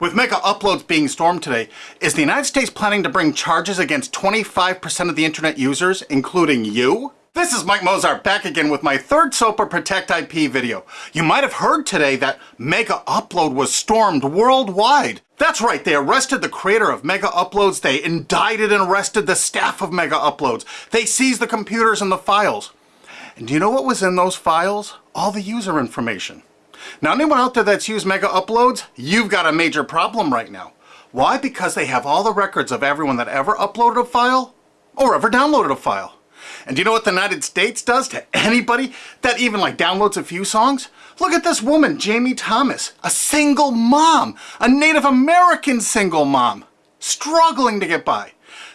With mega uploads being stormed today, is the United States planning to bring charges against 25% of the internet users, including you? This is Mike Mozart back again with my third SOPA Protect IP video. You might have heard today that Mega Upload was stormed worldwide. That's right, they arrested the creator of Mega Uploads, they indicted and arrested the staff of Mega Uploads, they seized the computers and the files. And do you know what was in those files? All the user information. Now anyone out there that's used Mega Uploads, you've got a major problem right now. Why? Because they have all the records of everyone that ever uploaded a file or ever downloaded a file. And do you know what the United States does to anybody that even like downloads a few songs? Look at this woman, Jammie Thomas, a single mom, a Native American single mom, struggling to get by.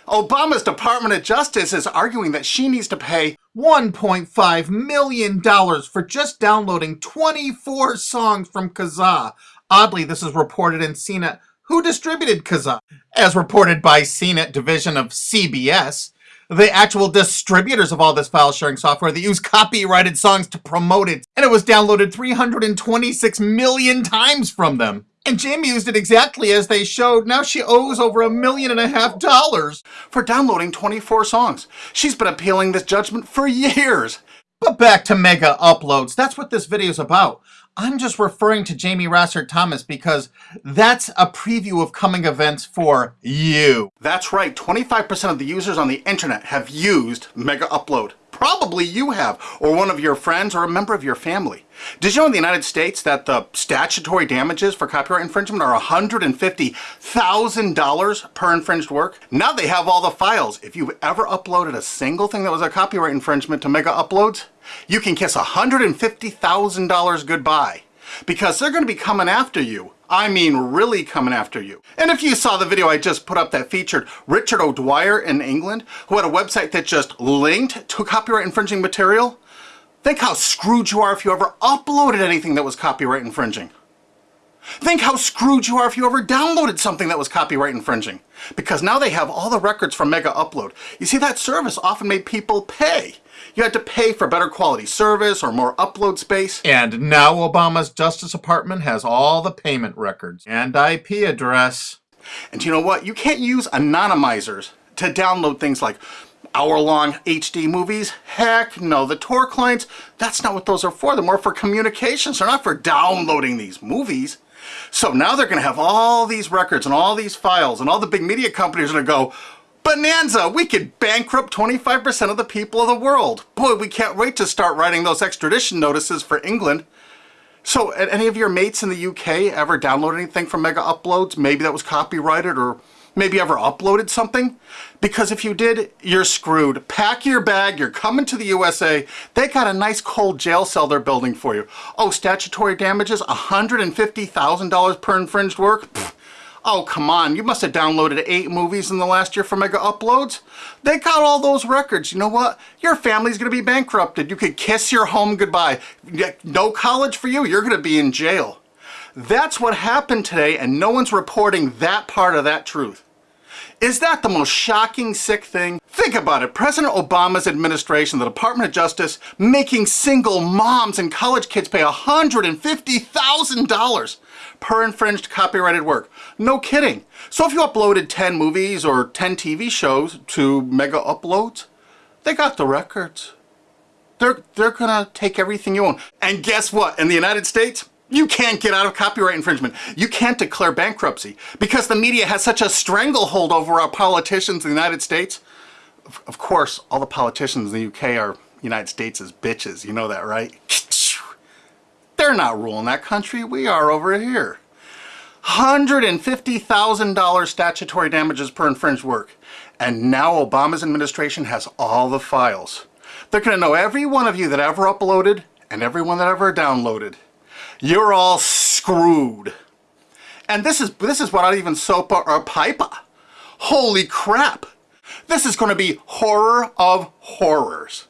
Obama's Department of Justice is arguing that she needs to pay $1.5 million for just downloading 24 songs from Kazaa. Oddly, this is reported in CNET. Who distributed Kazaa? As reported by CNET division of CBS, the actual distributors of all this file sharing software that use copyrighted songs to promote it, and it was downloaded 326 million times from them. And Jammie used it exactly as they showed. Now she owes over a million and a half dollars for downloading 24 songs. She's been appealing this judgment for years. But back to mega uploads. That's what this video is about. I'm just referring to Jammie Rasset Thomas because that's a preview of coming events for you. That's right, 25% of the users on the internet have used Mega Upload. Probably you have, or one of your friends, or a member of your family. Did you know in the United States that the statutory damages for copyright infringement are $150,000 per infringed work? Now they have all the files. If you've ever uploaded a single thing that was a copyright infringement to Mega Uploads, you can kiss $150,000 goodbye because they're going to be coming after you I mean really coming after you. And if you saw the video I just put up that featured Richard O'Dwyer in England, who had a website that just linked to copyright infringing material, think how screwed you are if you ever uploaded anything that was copyright infringing. Think how screwed you are if you ever downloaded something that was copyright infringing. Because now they have all the records from Mega Upload. You see, that service often made people pay you had to pay for better quality service or more upload space. And now Obama's Justice Department has all the payment records and IP address. And you know what? You can't use anonymizers to download things like hour-long HD movies? Heck no, the Tor clients, that's not what those are for. They're more for communications. They're not for downloading these movies. So now they're going to have all these records and all these files and all the big media companies are going to go, Bonanza! We could bankrupt 25% of the people of the world. Boy, we can't wait to start writing those extradition notices for England. So, any of your mates in the UK ever download anything from Mega Uploads? Maybe that was copyrighted or maybe ever uploaded something? Because if you did, you're screwed. Pack your bag, you're coming to the USA. They got a nice cold jail cell they're building for you. Oh, statutory damages, $150,000 per infringed work? Pfft. Oh, come on, you must have downloaded eight movies in the last year for Mega Uploads. They got all those records. You know what? Your family's to be bankrupted. You could kiss your home goodbye. No college for you. You're to be in jail. That's what happened today, and no one's reporting that part of that truth. Is that the most shocking, sick thing? Think about it. President Obama's administration, the Department of Justice, making single moms and college kids pay $150,000 per infringed copyrighted work. No kidding. So if you uploaded 10 movies or 10 TV shows to Mega Uploads, they got the records. They're, they're gonna take everything you own. And guess what? In the United States, you can't get out of copyright infringement. You can't declare bankruptcy because the media has such a stranglehold over our politicians in the United States. Of course, all the politicians in the UK are United States as bitches. You know that, right? They're not ruling that country. We are over here. $150,000 statutory damages per infringed work. And now Obama's administration has all the files. They're going to know every one of you that ever uploaded and everyone that ever downloaded you're all screwed. And this is, this is I even SOPA or PIPA. Holy crap. This is going to be horror of horrors.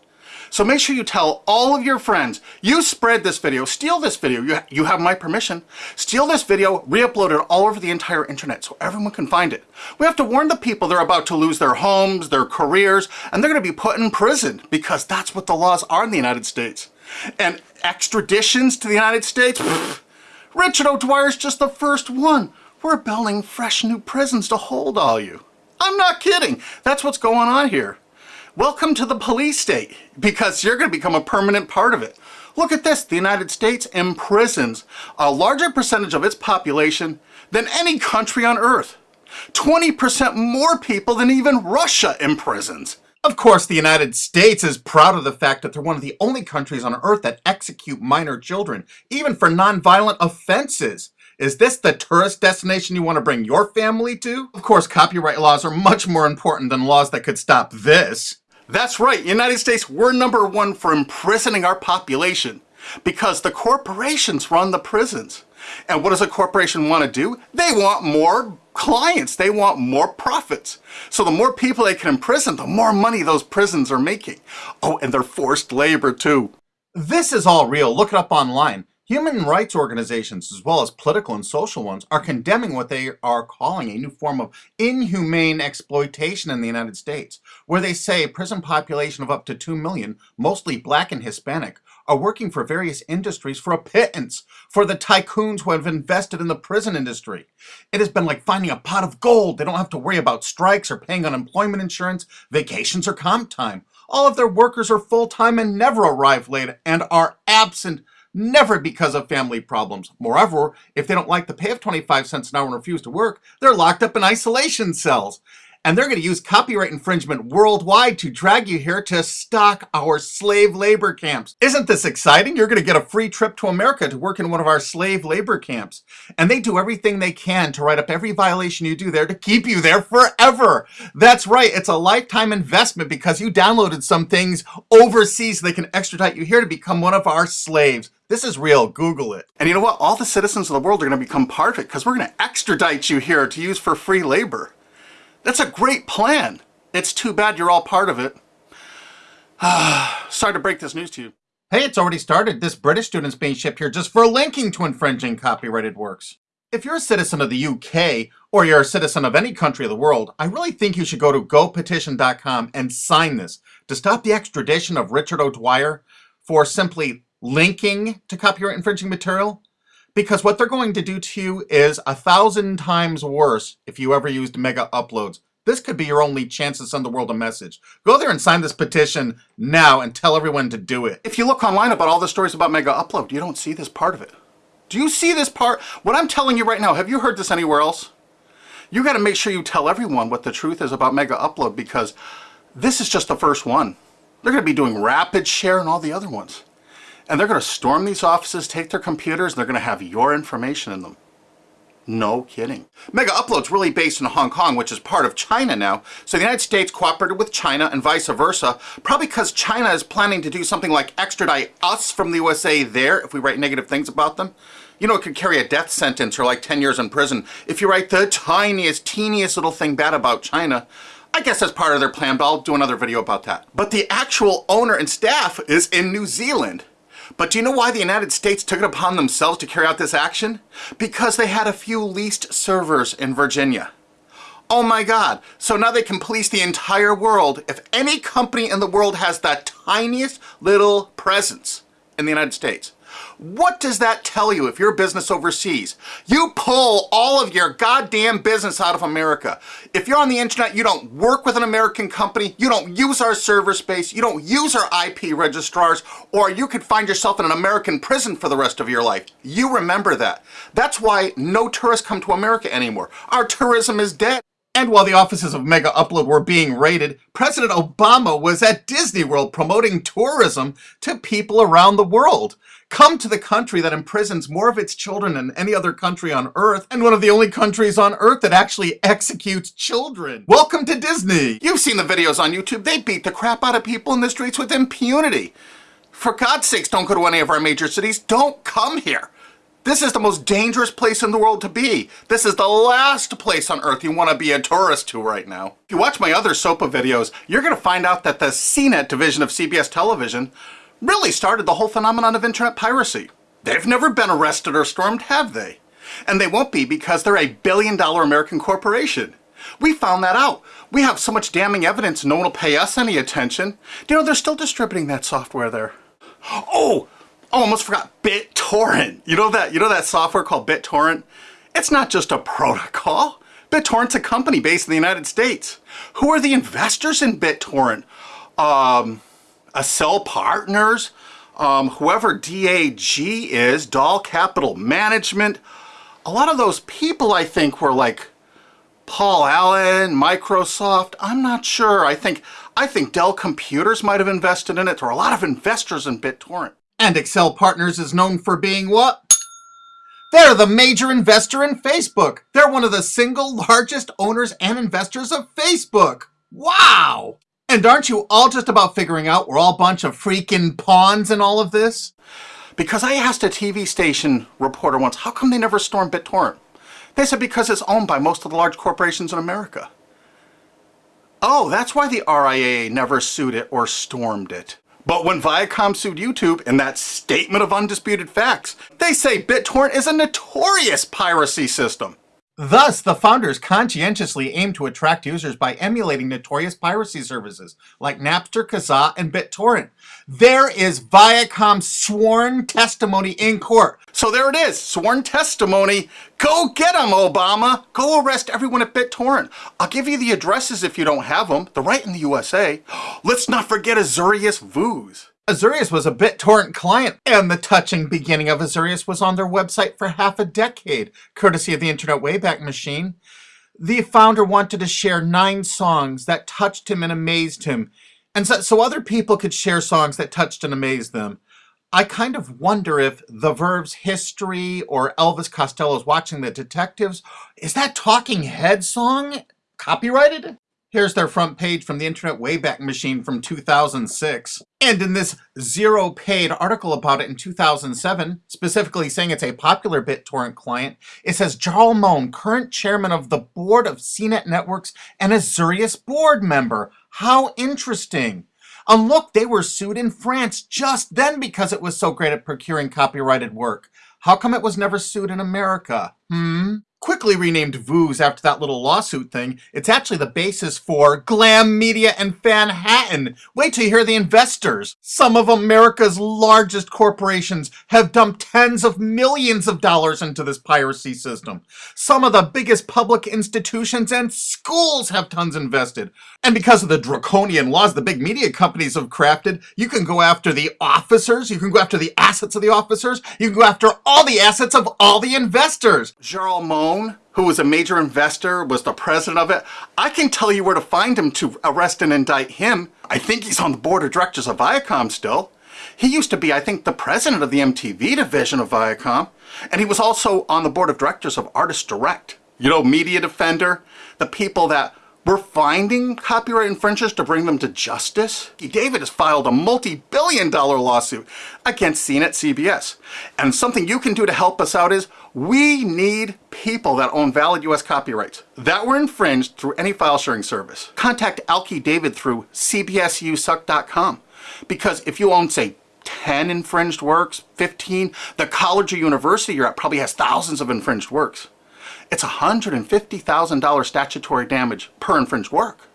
So make sure you tell all of your friends, you spread this video, steal this video, you, you have my permission, steal this video, re-upload it all over the entire internet so everyone can find it. We have to warn the people they're about to lose their homes, their careers, and they're going to be put in prison because that's what the laws are in the United States. And extraditions to the United States? Richard O'Dwyer's just the first one. we're building fresh new prisons to hold all you. I'm not kidding. That's what's going on here. Welcome to the police state, because you're going to become a permanent part of it. Look at this, the United States imprisons a larger percentage of its population than any country on earth. 20% more people than even Russia imprisons. Of course, the United States is proud of the fact that they're one of the only countries on earth that execute minor children, even for nonviolent offenses. Is this the tourist destination you want to bring your family to? Of course, copyright laws are much more important than laws that could stop this. That's right, United States, we're number one for imprisoning our population because the corporations run the prisons. And what does a corporation want to do? They want more clients. They want more profits. So the more people they can imprison, the more money those prisons are making. Oh, and they're forced labor too. This is all real. Look it up online. Human rights organizations, as well as political and social ones, are condemning what they are calling a new form of inhumane exploitation in the United States, where they say a prison population of up to 2 million, mostly black and Hispanic, are working for various industries for a pittance for the tycoons who have invested in the prison industry. It has been like finding a pot of gold. They don't have to worry about strikes or paying unemployment insurance, vacations, or comp time. All of their workers are full-time and never arrive late and are absent never because of family problems. Moreover, if they don't like the pay of 25 cents an hour and refuse to work, they're locked up in isolation cells. And they're going to use copyright infringement worldwide to drag you here to stock our slave labor camps. Isn't this exciting? You're going to get a free trip to America to work in one of our slave labor camps. And they do everything they can to write up every violation you do there to keep you there forever. That's right. It's a lifetime investment because you downloaded some things overseas so they can extradite you here to become one of our slaves. This is real. Google it. And you know what? All the citizens of the world are going to become part of it because we're going to extradite you here to use for free labor. That's a great plan. It's too bad you're all part of it. Sorry to break this news to you. Hey, it's already started. This British student's being shipped here just for linking to infringing copyrighted works. If you're a citizen of the UK, or you're a citizen of any country of the world, I really think you should go to gopetition.com and sign this to stop the extradition of Richard O'Dwyer for simply linking to copyright infringing material because what they're going to do to you is a thousand times worse if you ever used mega uploads. This could be your only chance to send the world a message. Go there and sign this petition now and tell everyone to do it. If you look online about all the stories about mega upload, you don't see this part of it. Do you see this part? What I'm telling you right now, have you heard this anywhere else? You got to make sure you tell everyone what the truth is about mega upload because this is just the first one. They're to be doing RapidShare and all the other ones and they're going to storm these offices, take their computers, and they're going to have your information in them. No kidding. Mega Upload's really based in Hong Kong, which is part of China now. So the United States cooperated with China and vice versa, probably because China is planning to do something like extradite us from the USA there if we write negative things about them. You know, it could carry a death sentence or like 10 years in prison if you write the tiniest, teeniest little thing bad about China. I guess that's part of their plan, but I'll do another video about that. But the actual owner and staff is in New Zealand. But do you know why the United States took it upon themselves to carry out this action? Because they had a few leased servers in Virginia. Oh my god, so now they can police the entire world if any company in the world has that tiniest little presence in the United States. What does that tell you if you're a business overseas? You pull all of your goddamn business out of America. If you're on the internet, you don't work with an American company, you don't use our server space, you don't use our IP registrars, or you could find yourself in an American prison for the rest of your life. You remember that. That's why no tourists come to America anymore. Our tourism is dead. And while the offices of Mega Upload were being raided, President Obama was at Disney World promoting tourism to people around the world. Come to the country that imprisons more of its children than any other country on earth, and one of the only countries on earth that actually executes children. Welcome to Disney! You've seen the videos on YouTube. They beat the crap out of people in the streets with impunity. For God's sakes, don't go to any of our major cities. Don't come here. This is the most dangerous place in the world to be. This is the last place on earth you want to be a tourist to right now. If you watch my other SOPA videos, you're going to find out that the CNET division of CBS television really started the whole phenomenon of internet piracy. They've never been arrested or stormed, have they? And they won't be because they're a billion dollar American corporation. We found that out. We have so much damning evidence no one will pay us any attention. You know, they're still distributing that software there. Oh, Oh, almost forgot BitTorrent. You know that you know that software called BitTorrent? It's not just a protocol. BitTorrent's a company based in the United States. Who are the investors in BitTorrent? Um, Partners, um, whoever DAG is, Doll Capital Management. A lot of those people, I think, were like Paul Allen, Microsoft. I'm not sure. I think I think Dell Computers might have invested in it. There are a lot of investors in BitTorrent. And Accel Partners is known for being what? They're the major investor in Facebook. They're one of the single largest owners and investors of Facebook. Wow! And aren't you all just about figuring out we're all a bunch of freaking pawns in all of this? Because I asked a TV station reporter once, how come they never stormed BitTorrent? They said because it's owned by most of the large corporations in America. Oh, that's why the RIAA never sued it or stormed it. But when Viacom sued YouTube in that statement of undisputed facts, they say BitTorrent is a notorious piracy system. Thus, the founders conscientiously aim to attract users by emulating notorious piracy services like Napster, Kazaa, and BitTorrent. There is Viacom's sworn testimony in court. So there it is, sworn testimony. Go get them, Obama. Go arrest everyone at BitTorrent. I'll give you the addresses if you don't have them. They're right in the USA. Let's not forget Azureus Vuze. Azureus was a BitTorrent client, and the touching beginning of Azureus was on their website for half a decade, courtesy of the Internet Wayback Machine. The founder wanted to share nine songs that touched him and amazed him, and so, so other people could share songs that touched and amazed them. I kind of wonder if The Verve's History or Elvis Costello's Watching the Detectives, is that Talking Head song copyrighted? Here's their front page from the Internet Wayback Machine from 2006. And in this ZeroPaid article about it in 2007, specifically saying it's a popular BitTorrent client, it says Jarl Mohn, current chairman of the board of CNET Networks and Azureus board member. How interesting. And look, they were sued in France just then because it was so great at procuring copyrighted work. How come it was never sued in America? Hmm? Quickly renamed Vuze after that little lawsuit thing, it's actually the basis for Glam Media and Fanhattan. Wait till you hear the investors. Some of America's largest corporations have dumped tens of millions of dollars into this piracy system. Some of the biggest public institutions and schools have tons invested. And because of the draconian laws the big media companies have crafted, you can go after the officers, you can go after the assets of the officers, you can go after all the assets of all the investors. Jarl Who was a major investor, was the president of it. I can tell you where to find him to arrest and indict him. I think he's on the board of directors of Viacom still. He used to be, I think, the president of the MTV division of Viacom. And he was also on the board of directors of Artist Direct. You know, Media Defender, the people that we're finding copyright infringers to bring them to justice. David has filed a multi-billion dollar lawsuit against CNET CBS. And something you can do to help us out is we need people that own valid US copyrights that were infringed through any file sharing service. Contact Alki David through cbsusuck.com because if you own, say, 10 infringed works, 15, the college or university you're at probably has thousands of infringed works. It's $150,000 statutory damage per infringed work.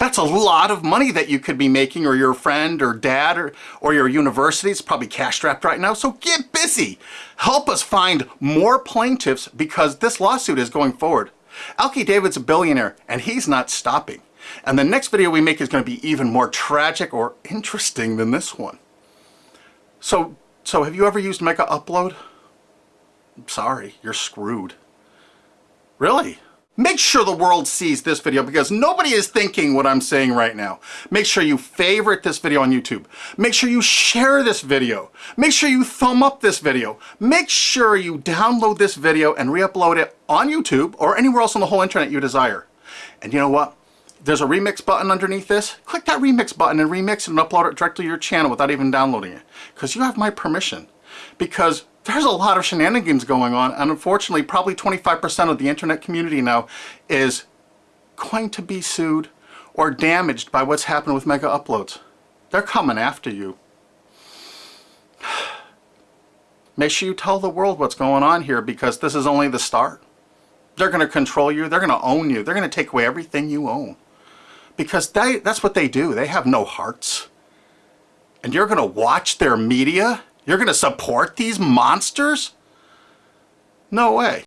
That's a lot of money that you could be making or your friend or dad or, or your university is probably cash strapped right now. So get busy. Help us find more plaintiffs because this lawsuit is going forward. Alki David's a billionaire and he's not stopping. And the next video we make is going to be even more tragic or interesting than this one. So, so have you ever used Mega Upload? I'm sorry, you're screwed. Really? Make sure the world sees this video because nobody is thinking what I'm saying right now. Make sure you favorite this video on YouTube. Make sure you share this video. Make sure you thumb up this video. Make sure you download this video and re-upload it on YouTube or anywhere else on the whole internet you desire. And you know what? There's a remix button underneath this. Click that remix button and remix it and upload it directly to your channel without even downloading it. Because you have my permission. Because there's a lot of shenanigans going on and unfortunately probably 25% of the internet community now is going to be sued or damaged by what's happened with mega uploads. They're coming after you. Make sure you tell the world what's going on here because this is only the start. They're going to control you. They're going to own you. They're going to take away everything you own. Because they, that's what they do. They have no hearts. And you're going to watch their media you're going to support these monsters? No way.